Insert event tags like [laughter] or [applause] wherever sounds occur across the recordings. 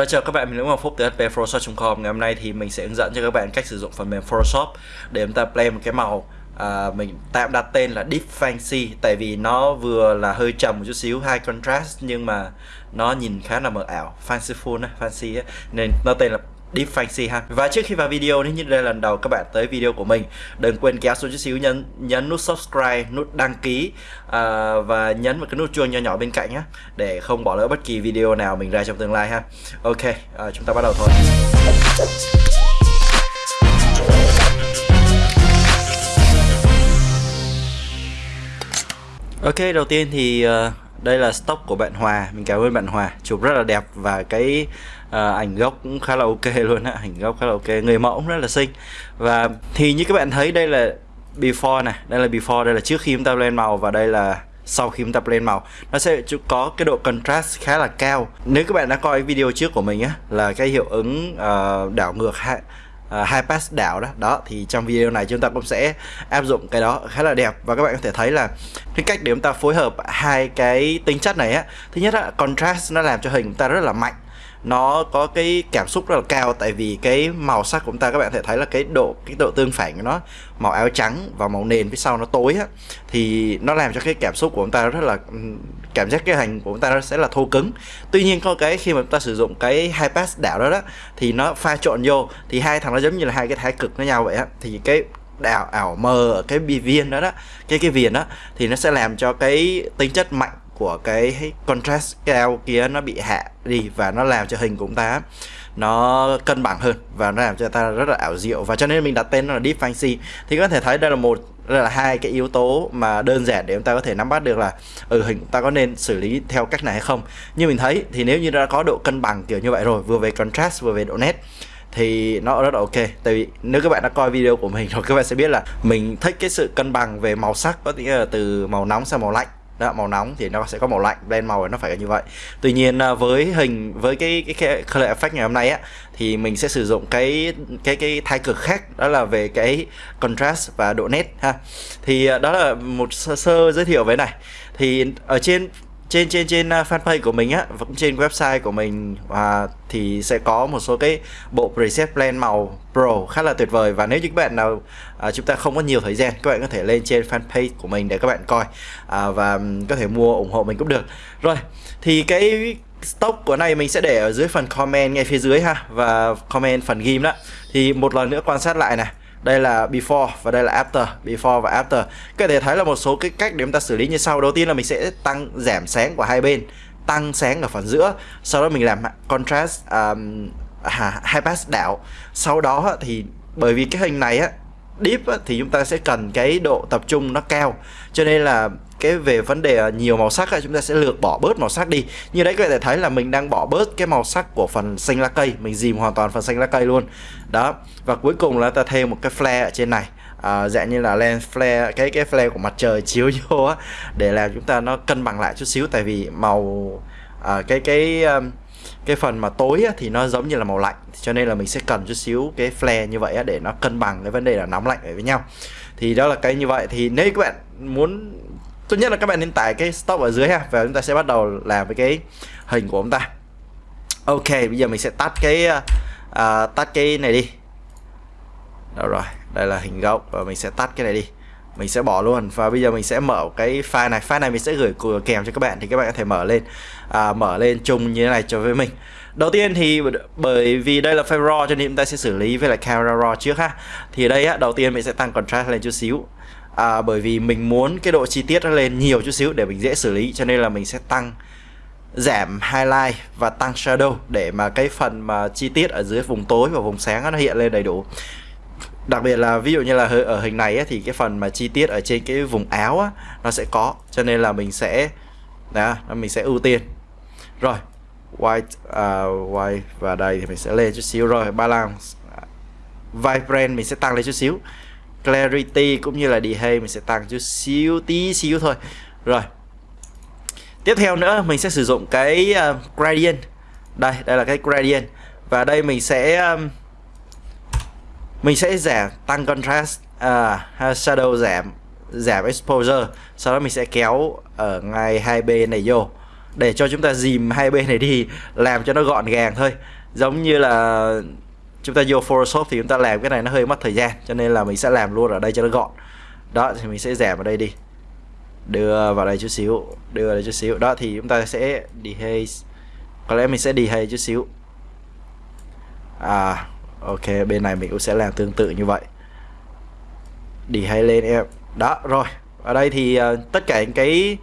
Rồi chào các bạn, mình là Ngọc Phúc từ hpphotoshop.com Ngày hôm nay thì mình sẽ hướng dẫn cho các bạn cách sử dụng phần mềm Photoshop để chúng ta play một cái màu à, mình tạm đặt tên là Deep Fancy tại vì nó vừa là hơi trầm một chút xíu high contrast nhưng mà nó nhìn khá là mờ ảo fanciful fancy ấy. nên nó tên là Deep Fancy ha. Và trước khi vào video nếu như đây là lần đầu các bạn tới video của mình. Đừng quên kéo xuống chút xíu nhấn nhấn nút subscribe, nút đăng ký uh, Và nhấn vào cái nút chuông nhỏ nhỏ bên cạnh nhé Để không bỏ lỡ bất kỳ video nào mình ra trong tương lai ha. Ok, uh, chúng ta bắt đầu thôi. Ok, đầu tiên thì uh, đây là stock của bạn Hòa. Mình cảm ơn bạn Hòa chụp rất là đẹp. Và cái à, ảnh gốc cũng khá là ok luôn á ảnh gốc khá là ok người mẫu cũng rất là xinh. Và thì như các bạn thấy đây là before này đây là before đây là trước khi chúng ta lên màu và đây là sau khi chúng ta lên màu. Nó sẽ có cái độ contrast khá là cao. Nếu các bạn đã coi video trước của mình á là cái hiệu ứng uh, đảo ngược uh, hai ờ, pass đảo đó đó thì trong video này chúng ta cũng sẽ áp dụng cái đó khá là đẹp. Và các bạn có thể thấy là cái cách để chúng ta phối hợp hai cái tính chất này á thứ nhất là contrast nó làm cho hình chúng ta rất là mạnh nó có cái cảm xúc rất là cao, tại vì cái màu sắc của chúng ta, các bạn thể thấy là cái độ cái độ tương phản của nó, màu áo trắng và màu nền phía sau nó tối á, thì nó làm cho cái cảm xúc của chúng ta rất là cảm giác cái hình của chúng ta nó sẽ là thô cứng. Tuy nhiên có cái khi mà chúng ta sử dụng cái hai pass đảo đó đó, thì nó pha trộn vô, thì hai thằng nó giống như là hai cái thái cực với nhau vậy á, thì cái đảo, ảo mờ ở cái bi viên đó đó, cái cái viền đó, thì nó sẽ làm cho cái tính chất mạnh của cái contrast cao kia nó bị hạ đi và nó làm cho hình của chúng ta nó cân bằng hơn và nó làm cho ta rất là ảo diệu. Và cho nên mình đặt tên nó là Deep Fancy thì có thể thấy đây là một, đây là hai cái yếu tố mà đơn giản để chúng ta có thể nắm bắt được là ừ hình ta có nên xử lý theo cách này hay không. Như mình thấy thì nếu như đã có độ cân bằng kiểu như vậy rồi, vừa về contrast, vừa về độ nét, thì nó rất là ok. Tại vì nếu các bạn đã coi video của mình rồi, các bạn sẽ biết là mình thích cái sự cân bằng về màu sắc, có nghĩa là từ màu nóng sang màu lạnh đó, màu nóng thì nó sẽ có màu lạnh blend màu nó phải như vậy. Tuy nhiên à, với hình với cái cái, cái color effect ngày hôm nay á thì mình sẽ sử dụng cái cái cái thái cực khác đó là về cái contrast và độ nét ha. Thì à, đó là một sơ, sơ giới thiệu với này. Thì ở trên trên trên trên à, fanpage của mình á và cũng trên website của mình à, thì sẽ có một số cái bộ preset blend màu pro khá là tuyệt vời. Và nếu như các bạn nào à, chúng ta không có nhiều thời gian các bạn có thể lên trên fanpage của mình để các bạn coi à, và có thể mua ủng hộ mình cũng được. Rồi thì cái stock của này mình sẽ để ở dưới phần comment ngay phía dưới ha và comment phần ghim đó. Thì một lần nữa quan sát lại này đây là before và đây là after. Before và after. Các thể thấy là một số cái cách để chúng ta xử lý như sau. Đầu tiên là mình sẽ tăng giảm sáng của hai bên. Tăng sáng ở phần giữa. Sau đó mình làm contrast um, hai pass đảo. Sau đó thì bởi vì cái hình này á deep á, thì chúng ta sẽ cần cái độ tập trung nó cao. Cho nên là cái về vấn đề à, nhiều màu sắc ấy, chúng ta sẽ lược bỏ bớt màu sắc đi. Như đấy các bạn thấy là mình đang bỏ bớt cái màu sắc của phần xanh lá cây. Mình dìm hoàn toàn phần xanh lá cây luôn. Đó và cuối cùng là ta thêm một cái flare ở trên này. À, dạng như là lens flare cái cái flare của mặt trời [laughs] chiếu vô á để làm chúng ta nó cân bằng lại chút xíu. Tại vì màu à, cái cái um, cái phần mà tối á, thì nó giống như là màu lạnh cho nên là mình sẽ cần chút xíu cái flare như vậy á, để nó cân bằng cái vấn đề là nóng lạnh với nhau. Thì đó là cái như vậy. Thì nếu các bạn muốn tốt nhất là các bạn nên tải cái stop ở dưới ha và chúng ta sẽ bắt đầu làm với cái hình của chúng ta. Ok bây giờ mình sẽ tắt cái uh, tắt cái này đi. Đâu rồi đây là hình gốc và mình sẽ tắt cái này đi mình sẽ bỏ luôn. Và bây giờ mình sẽ mở cái file này. File này mình sẽ gửi kèm cho các bạn thì các bạn có thể mở lên. À, mở lên chung như thế này cho với mình. Đầu tiên thì bởi vì đây là file raw cho nên chúng ta sẽ xử lý với lại camera raw trước ha. Thì đây á đầu tiên mình sẽ tăng contrast lên chút xíu. À, bởi vì mình muốn cái độ chi tiết nó lên nhiều chút xíu để mình dễ xử lý cho nên là mình sẽ tăng giảm highlight và tăng shadow để mà cái phần mà chi tiết ở dưới vùng tối và vùng sáng nó hiện lên đầy đủ đặc biệt là ví dụ như là ở hình này ấy, thì cái phần mà chi tiết ở trên cái vùng áo á, nó sẽ có. Cho nên là mình sẽ đó mình sẽ ưu tiên. Rồi white uh, white và đây thì mình sẽ lên chút xíu. Rồi balance. Vibrant mình sẽ tăng lên chút xíu. Clarity cũng như là delay mình sẽ tăng chút xíu tí xíu thôi. Rồi tiếp theo nữa mình sẽ sử dụng cái uh, gradient. Đây đây là cái gradient. Và đây mình sẽ um, mình sẽ giảm tăng contrast à, shadow giảm giảm exposure. Sau đó mình sẽ kéo ở ngay hai bên này vô. Để cho chúng ta dìm hai bên này đi làm cho nó gọn gàng thôi. Giống như là chúng ta vô Photoshop thì chúng ta làm cái này nó hơi mất thời gian cho nên là mình sẽ làm luôn ở đây cho nó gọn. Đó thì mình sẽ giảm ở đây đi. Đưa vào đây chút xíu đưa vào đây chút xíu. Đó thì chúng ta sẽ dehaze. Có lẽ mình sẽ dehaze chút xíu. À ok bên này mình cũng sẽ làm tương tự như vậy. Đi hay lên em. Đó rồi. Ở đây thì uh, tất cả những cái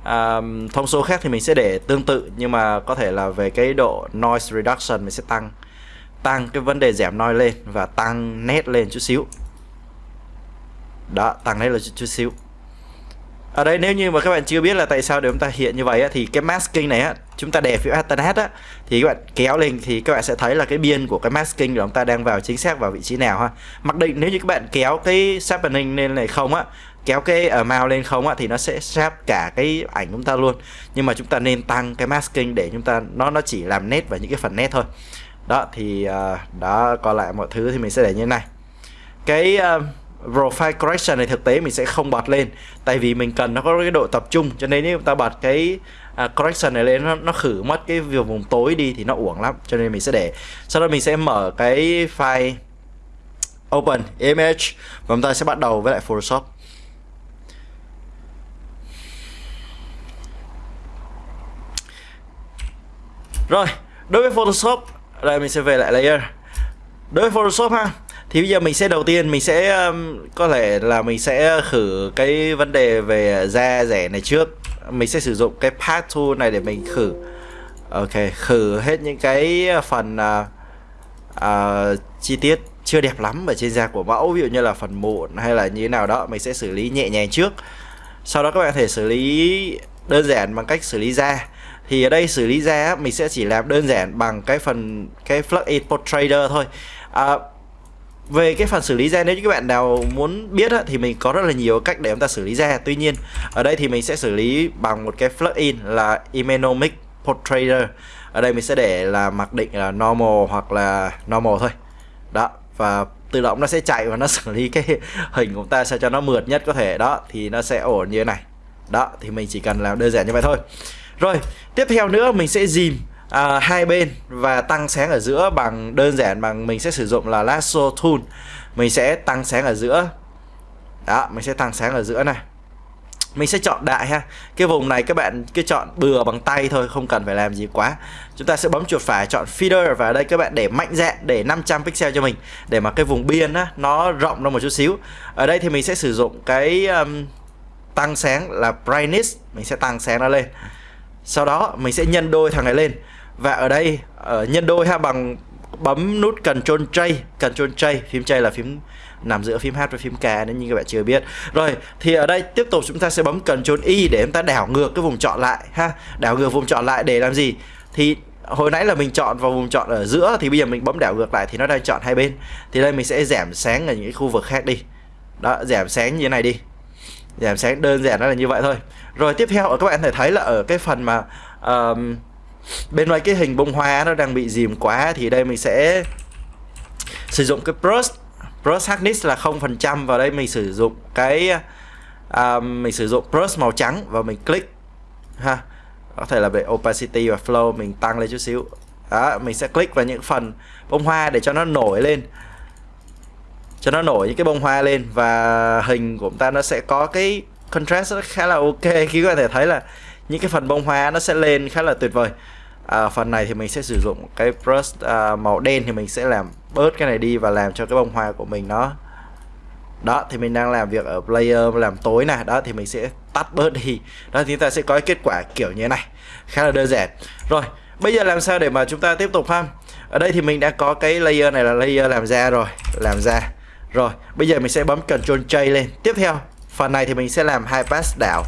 uh, thông số khác thì mình sẽ để tương tự nhưng mà có thể là về cái độ noise reduction mình sẽ tăng tăng cái vấn đề giảm noise lên và tăng nét lên chút xíu. Đó tăng nét lên chút, chút xíu. À, ở đây nếu như mà các bạn chưa biết là tại sao để chúng ta hiện như vậy á, thì cái masking này á chúng ta đè phiếu Ethernet á thì các bạn kéo lên thì các bạn sẽ thấy là cái biên của cái masking của chúng ta đang vào chính xác vào vị trí nào ha. Mặc định nếu như các bạn kéo cái sharpening lên này không á kéo cái ờ, ở mao lên không á thì nó sẽ sharp cả cái ảnh chúng ta luôn. Nhưng mà chúng ta nên tăng cái masking để chúng ta nó nó chỉ làm nét vào những cái phần nét thôi. Đó thì uh, đó còn lại mọi thứ thì mình sẽ để như thế này. Cái uh, profile correction này thực tế mình sẽ không bật lên. Tại vì mình cần nó có cái độ tập trung cho nên nếu ta bật cái uh, correction này lên nó, nó khử mất cái việc vùng tối đi thì nó uổng lắm. Cho nên mình sẽ để sau đó mình sẽ mở cái file open image và chúng ta sẽ bắt đầu với lại Photoshop. Rồi đối với Photoshop đây mình sẽ về lại layer. Đối với Photoshop ha thì bây giờ mình sẽ đầu tiên mình sẽ um, có thể là mình sẽ khử cái vấn đề về da rẻ này trước. Mình sẽ sử dụng cái path tool này để mình khử. Ok khử hết những cái phần uh, uh, chi tiết chưa đẹp lắm ở trên da của mẫu ví dụ như là phần mụn hay là như thế nào đó mình sẽ xử lý nhẹ nhàng trước. Sau đó các bạn có thể xử lý đơn giản bằng cách xử lý da. Thì ở đây xử lý da mình sẽ chỉ làm đơn giản bằng cái phần cái plugin portrader thôi. À, về cái phần xử lý da nếu như các bạn nào muốn biết á, thì mình có rất là nhiều cách để chúng ta xử lý da tuy nhiên ở đây thì mình sẽ xử lý bằng một cái plugin là Imenomic Portrayer ở đây mình sẽ để là mặc định là normal hoặc là normal thôi. Đó và tự động nó sẽ chạy và nó [laughs] xử lý cái hình của chúng ta sao cho nó mượt nhất có thể. Đó thì nó sẽ ổn như thế này. Đó thì mình chỉ cần làm đơn giản như vậy thôi. Rồi tiếp theo nữa mình sẽ dìm à, hai bên và tăng sáng ở giữa bằng đơn giản bằng mình sẽ sử dụng là lasso tool. Mình sẽ tăng sáng ở giữa. Đó mình sẽ tăng sáng ở giữa này. Mình sẽ chọn đại ha. Cái vùng này các bạn cứ chọn bừa bằng tay thôi không cần phải làm gì quá. Chúng ta sẽ bấm chuột phải chọn feeder và ở đây các bạn để mạnh dạn để 500 pixel cho mình. Để mà cái vùng biên á nó rộng ra một chút xíu. Ở đây thì mình sẽ sử dụng cái um, tăng sáng là brightness. Mình sẽ tăng sáng nó lên. Sau đó mình sẽ nhân đôi thằng này lên và ở đây ở nhân đôi ha bằng bấm nút Ctrl J Ctrl J phím J là phím nằm giữa phím H và phím K nếu như các bạn chưa biết. Rồi thì ở đây tiếp tục chúng ta sẽ bấm Ctrl Y để chúng ta đảo ngược cái vùng chọn lại ha. Đảo ngược vùng chọn lại để làm gì? Thì hồi nãy là mình chọn vào vùng chọn ở giữa thì bây giờ mình bấm đảo ngược lại thì nó đang chọn hai bên. Thì đây mình sẽ giảm sáng ở những cái khu vực khác đi. Đó giảm sáng như thế này đi. Giảm sáng đơn giản nó là như vậy thôi. Rồi tiếp theo ở các bạn thể thấy là ở cái phần mà uh, bên ngoài cái hình bông hoa nó đang bị dìm quá thì đây mình sẽ sử dụng cái brush. Brush hardness là 0% vào đây mình sử dụng cái uh, mình sử dụng brush màu trắng và mình click ha. Có thể là về opacity và flow mình tăng lên chút xíu. Đó mình sẽ click vào những phần bông hoa để cho nó nổi lên. Cho nó nổi những cái bông hoa lên và hình của chúng ta nó sẽ có cái contrast khá là ok. Khi có thể thấy là những cái phần bông hoa nó sẽ lên khá là tuyệt vời à, phần này thì mình sẽ sử dụng cái brush à, màu đen thì mình sẽ làm bớt cái này đi và làm cho cái bông hoa của mình nó. Đó thì mình đang làm việc ở player làm tối này. Đó thì mình sẽ tắt bớt đi. Đó thì chúng ta sẽ có cái kết quả kiểu như thế này. Khá là đơn giản. Rồi bây giờ làm sao để mà chúng ta tiếp tục ha? Ở đây thì mình đã có cái layer này là layer làm ra rồi làm ra rồi bây giờ mình sẽ bấm Ctrl J lên. Tiếp theo phần này thì mình sẽ làm hai pass đảo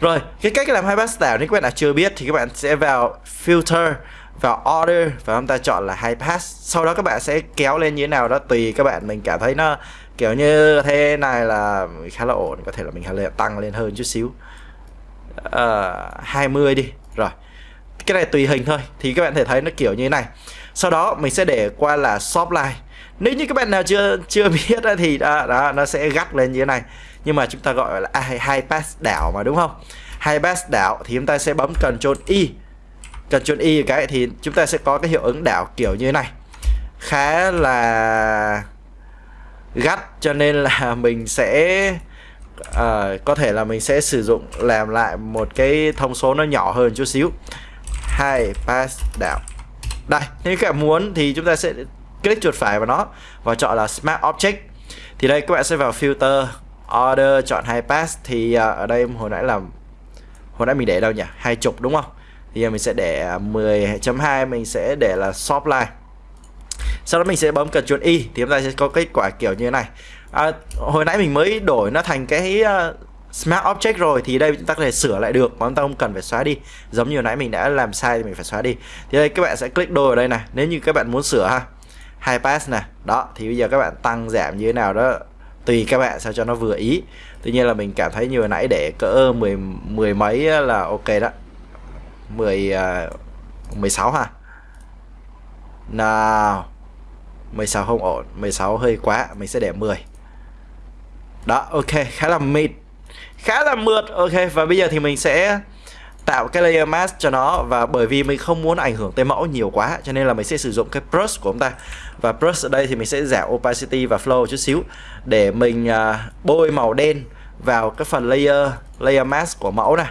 rồi cái cách làm hai pass đảo nếu các bạn nào chưa biết thì các bạn sẽ vào filter vào order và chúng ta chọn là high pass sau đó các bạn sẽ kéo lên như thế nào đó tùy các bạn. Mình cảm thấy nó kiểu như thế này là khá là ổn có thể là mình hay tăng lên hơn chút xíu. Ờ, uh, 20 đi. Rồi cái này tùy hình thôi thì các bạn thể thấy nó kiểu như thế này. Sau đó mình sẽ để qua là soft line nếu như các bạn nào chưa chưa [laughs] biết thì đó, đó nó sẽ gắt lên như thế này. Nhưng mà chúng ta gọi là hai pass đảo mà đúng không? Hai pass đảo thì chúng ta sẽ bấm Ctrl Y Ctrl Y cái thì chúng ta sẽ có cái hiệu ứng đảo kiểu như thế này. Khá là gắt cho nên là [laughs] mình sẽ uh, có thể là mình sẽ sử dụng làm lại một cái thông số nó nhỏ hơn chút xíu. Hai pass đảo. Đây nếu các bạn muốn thì chúng ta sẽ click chuột phải vào nó và chọn là Smart Object. Thì đây các bạn sẽ vào filter order chọn hai pass. Thì à, ở đây hồi nãy là hồi nãy mình để đâu nhỉ? Hai chục đúng không? Thì giờ mình sẽ để à, 10.2 mình sẽ để là shop line. Sau đó mình sẽ bấm Ctrl Y thì chúng ta sẽ có kết quả kiểu như thế này. À, hồi nãy mình mới đổi nó thành cái uh, Smart Object rồi thì đây chúng ta có thể sửa lại được mà chúng ta không cần phải xóa đi. Giống như hồi nãy mình đã làm sai thì mình phải xóa đi. Thì đây các bạn sẽ click đôi ở đây này nếu như các bạn muốn sửa ha hai pass nè. Đó, thì bây giờ các bạn tăng giảm như thế nào đó, tùy các bạn sao cho nó vừa ý. Tuy nhiên là mình cảm thấy như hồi nãy để cỡ mười mười mấy là ok đó. Mười à, mười sáu ha. Nào 16 không ổn 16 hơi quá, mình sẽ để 10 đó, ok, khá là mịt, khá là mượt, ok. Và bây giờ thì mình sẽ tạo cái layer mask cho nó. Và bởi vì mình không muốn ảnh hưởng tới mẫu nhiều quá, cho nên là mình sẽ sử dụng cái brush của chúng ta và brush ở đây thì mình sẽ giảm opacity và flow chút xíu để mình uh, bôi màu đen vào cái phần layer layer mask của mẫu này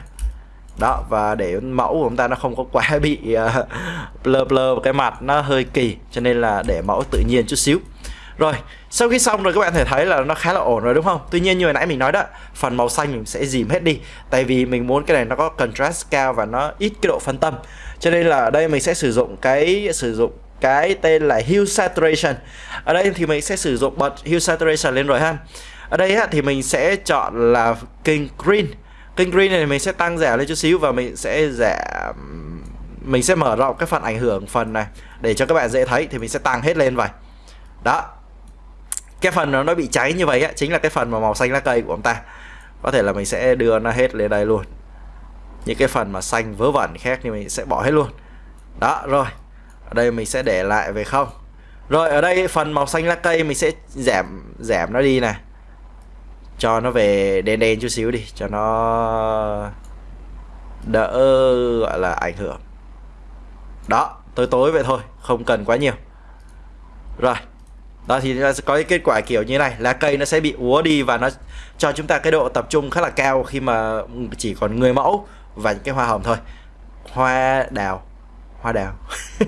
đó và để mẫu của chúng ta nó không có quá [laughs] bị uh, blur blur cái mặt nó hơi kỳ cho nên là để mẫu tự nhiên chút xíu. Rồi sau khi xong rồi các bạn thể thấy là nó khá là ổn rồi đúng không? Tuy nhiên như hồi nãy mình nói đó phần màu xanh mình sẽ dìm hết đi tại vì mình muốn cái này nó có contrast cao và nó ít cái độ phân tâm. Cho nên là ở đây mình sẽ sử dụng cái sử dụng cái tên là hue saturation. Ở đây thì mình sẽ sử dụng bật hue saturation lên rồi ha. Ở đây á, thì mình sẽ chọn là king green. King green này mình sẽ tăng giảm lên chút xíu và mình sẽ giảm mình sẽ mở rộng cái phần ảnh hưởng phần này để cho các bạn dễ thấy thì mình sẽ tăng hết lên vậy. Đó. Cái phần nó bị cháy như vậy á chính là cái phần mà màu xanh lá cây của chúng ta. Có thể là mình sẽ đưa nó hết lên đây luôn. Những cái phần mà xanh vớ vẩn khác thì mình sẽ bỏ hết luôn. Đó rồi ở đây mình sẽ để lại về không? Rồi, ở đây phần màu xanh lá cây mình sẽ giảm giảm nó đi này. Cho nó về đen đen chút xíu đi, cho nó đỡ, gọi là, ảnh hưởng. Đó, tối tối vậy thôi, không cần quá nhiều. Rồi, đó thì nó sẽ có cái kết quả kiểu như này, lá cây nó sẽ bị úa đi và nó cho chúng ta cái độ tập trung khá là cao khi mà chỉ còn người mẫu và những cái hoa hồng thôi. Hoa đào hoa đào. [laughs]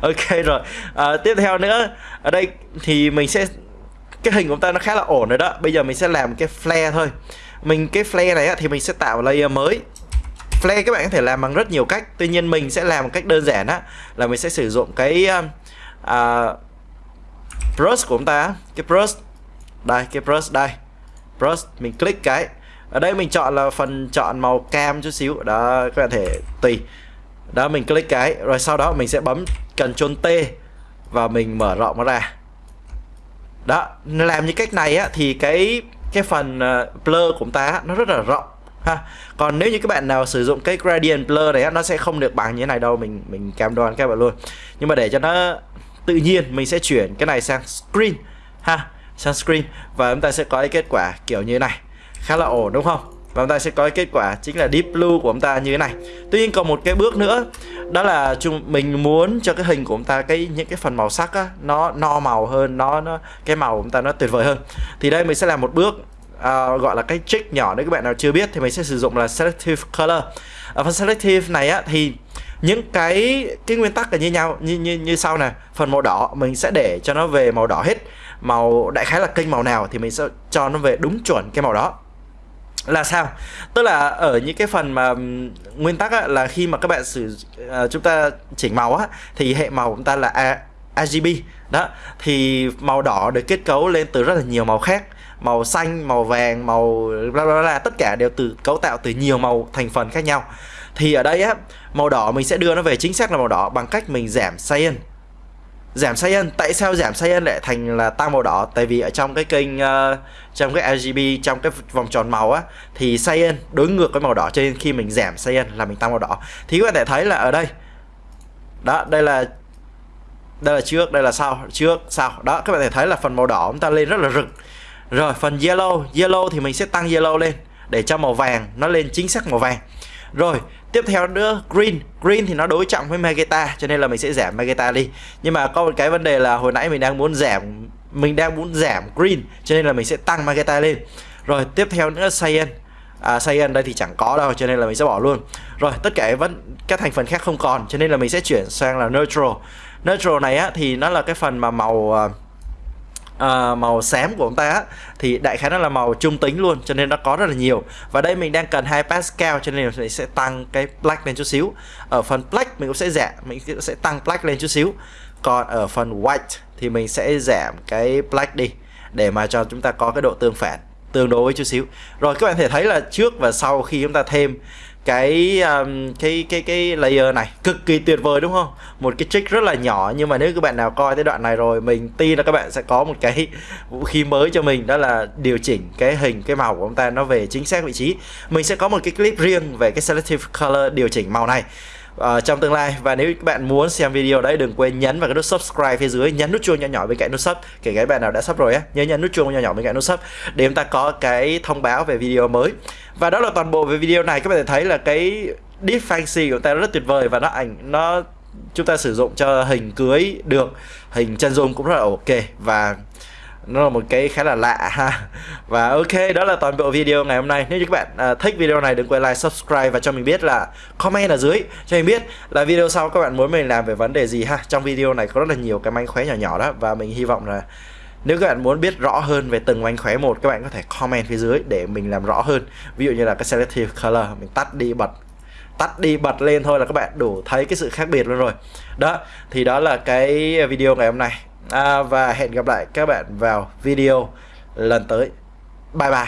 Ok rồi. À, tiếp theo nữa ở đây thì mình sẽ cái hình của ta nó khá là ổn rồi đó. Bây giờ mình sẽ làm cái flare thôi. Mình cái flare này á, thì mình sẽ tạo layer mới. Flare các bạn có thể làm bằng rất nhiều cách. Tuy nhiên mình sẽ làm một cách đơn giản á là mình sẽ sử dụng cái uh, brush của chúng ta cái brush đây cái brush đây. Brush mình click cái. Ở đây mình chọn là phần chọn màu cam chút xíu. Đó các bạn thể tùy đó mình click cái rồi sau đó mình sẽ bấm Ctrl T và mình mở rộng nó ra. Đó làm như cách này á thì cái cái phần uh, blur của chúng ta nó rất là rộng ha. Còn nếu như các bạn nào sử dụng cái gradient blur này á, nó sẽ không được bằng như thế này đâu mình mình cam đoan các bạn luôn. Nhưng mà để cho nó tự nhiên mình sẽ chuyển cái này sang screen ha sang screen. Và chúng ta sẽ có cái kết quả kiểu như thế này. Khá là ổn đúng không? Và chúng ta sẽ có cái kết quả chính là deep blue của chúng ta như thế này. Tuy nhiên còn một cái bước nữa đó là chúng mình muốn cho cái hình của chúng ta cái những cái phần màu sắc á, nó no màu hơn nó nó cái màu của chúng ta nó tuyệt vời hơn. Thì đây mình sẽ làm một bước uh, gọi là cái trick nhỏ nếu các bạn nào chưa biết thì mình sẽ sử dụng là selective color. Ở phần selective này á thì những cái cái nguyên tắc là như nhau như như như sau này phần màu đỏ mình sẽ để cho nó về màu đỏ hết. Màu đại khái là kênh màu nào thì mình sẽ cho nó về đúng chuẩn cái màu đó là sao? Tức là ở những cái phần mà nguyên tắc á, là khi mà các bạn sử uh, chúng ta chỉnh màu á thì hệ màu của chúng ta là A, RGB đó thì màu đỏ được kết cấu lên từ rất là nhiều màu khác. Màu xanh màu vàng màu bla bla bla tất cả đều từ cấu tạo từ nhiều màu thành phần khác nhau. Thì ở đây á màu đỏ mình sẽ đưa nó về chính xác là màu đỏ bằng cách mình giảm cyan giảm cyan tại sao giảm cyan lại thành là tăng màu đỏ? Tại vì ở trong cái kênh uh, trong cái RGB trong cái vòng tròn màu á thì cyan đối ngược với màu đỏ. Cho nên khi mình giảm cyan là mình tăng màu đỏ. Thì các bạn thể thấy là ở đây. Đó đây là đây là trước đây là sau trước sau. Đó các bạn thể thấy là phần màu đỏ chúng ta lên rất là rực. Rồi phần yellow. Yellow thì mình sẽ tăng yellow lên để cho màu vàng nó lên chính xác màu vàng rồi tiếp theo nữa green. Green thì nó đối trọng với magenta cho nên là mình sẽ giảm magenta đi. Nhưng mà có một cái vấn đề là hồi nãy mình đang muốn giảm mình đang muốn giảm green cho nên là mình sẽ tăng magenta lên. Rồi tiếp theo nữa cyan à, cyan đây thì chẳng có đâu cho nên là mình sẽ bỏ luôn. Rồi tất cả vẫn các thành phần khác không còn cho nên là mình sẽ chuyển sang là neutral. Neutral này á thì nó là cái phần mà màu Uh, uh, màu xám của ông ta á, thì đại khái nó là màu trung tính luôn cho nên nó có rất là nhiều. Và đây mình đang cần 2 pascal cho nên mình sẽ tăng cái black lên chút xíu. Ở phần black mình cũng sẽ giảm mình sẽ tăng black lên chút xíu. Còn ở phần white thì mình sẽ giảm cái black đi để mà cho chúng ta có cái độ tương phản tương đối với chút xíu. Rồi các bạn thể thấy là trước và sau khi chúng ta thêm cái um, cái cái cái layer này cực kỳ tuyệt vời đúng không? Một cái trick rất là nhỏ nhưng mà nếu các bạn nào coi tới đoạn này rồi mình tin là các bạn sẽ có một cái vũ khí mới cho mình đó là điều chỉnh cái hình cái màu của ông ta nó về chính xác vị trí. Mình sẽ có một cái clip riêng về cái selective color điều chỉnh màu này uh, trong tương lai. Và nếu các bạn muốn xem video đấy đừng quên nhấn vào cái nút subscribe phía dưới nhấn nút chuông nhỏ nhỏ bên cạnh nút sub kể cả bạn nào đã sub rồi á nhớ nhấn nút chuông nhỏ nhỏ bên cạnh nút sub để chúng ta có cái thông báo về video mới và đó là toàn bộ về video này. Các bạn thấy là cái deep fancy của ta rất tuyệt vời và nó ảnh nó chúng ta sử dụng cho hình cưới được. Hình chân dung cũng rất là ok và nó là một cái khá là lạ ha. Và ok đó là toàn bộ video ngày hôm nay. Nếu như các bạn à, thích video này đừng quên like subscribe và cho mình biết là comment ở dưới cho mình biết là video sau các bạn muốn mình làm về vấn đề gì ha. Trong video này có rất là nhiều cái manh khóe nhỏ nhỏ đó và mình hy vọng là nếu các bạn muốn biết rõ hơn về từng mánh khóe một các bạn có thể comment phía dưới để mình làm rõ hơn. Ví dụ như là cái selective color mình tắt đi bật tắt đi bật lên thôi là các bạn đủ thấy cái sự khác biệt luôn rồi. Đó thì đó là cái video ngày hôm nay. À, và hẹn gặp lại các bạn vào video lần tới. Bye bye.